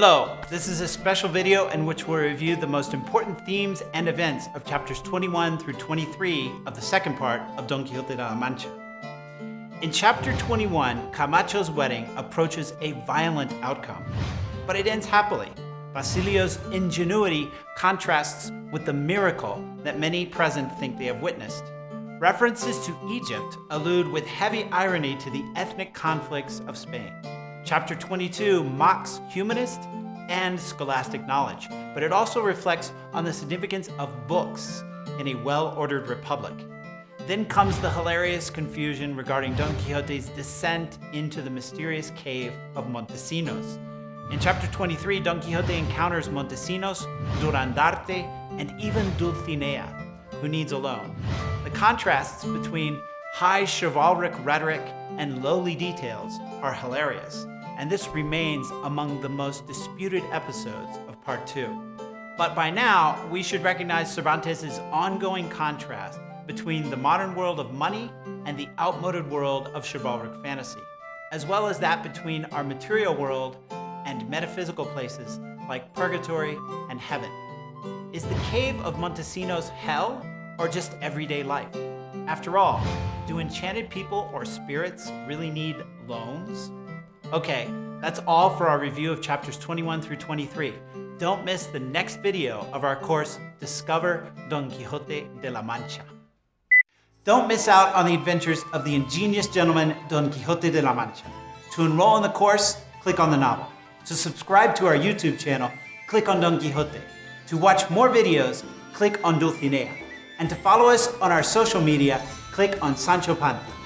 Hello, this is a special video in which we'll review the most important themes and events of chapters 21 through 23 of the second part of Don Quixote de la Mancha. In chapter 21, Camacho's wedding approaches a violent outcome, but it ends happily. Basilio's ingenuity contrasts with the miracle that many present think they have witnessed. References to Egypt allude with heavy irony to the ethnic conflicts of Spain. Chapter 22 mocks humanist and scholastic knowledge, but it also reflects on the significance of books in a well-ordered republic. Then comes the hilarious confusion regarding Don Quixote's descent into the mysterious cave of Montesinos. In chapter 23, Don Quixote encounters Montesinos, Durandarte, and even Dulcinea, who needs a loan. The contrasts between high chivalric rhetoric and lowly details are hilarious and this remains among the most disputed episodes of Part 2. But by now, we should recognize Cervantes' ongoing contrast between the modern world of money and the outmoded world of chivalric fantasy, as well as that between our material world and metaphysical places like purgatory and heaven. Is the cave of Montesinos hell or just everyday life? After all, do enchanted people or spirits really need loans? Okay, that's all for our review of chapters 21 through 23. Don't miss the next video of our course, Discover Don Quixote de la Mancha. Don't miss out on the adventures of the ingenious gentleman Don Quixote de la Mancha. To enroll in the course, click on the novel. To subscribe to our YouTube channel, click on Don Quixote. To watch more videos, click on Dulcinea. And to follow us on our social media, click on Sancho Panza.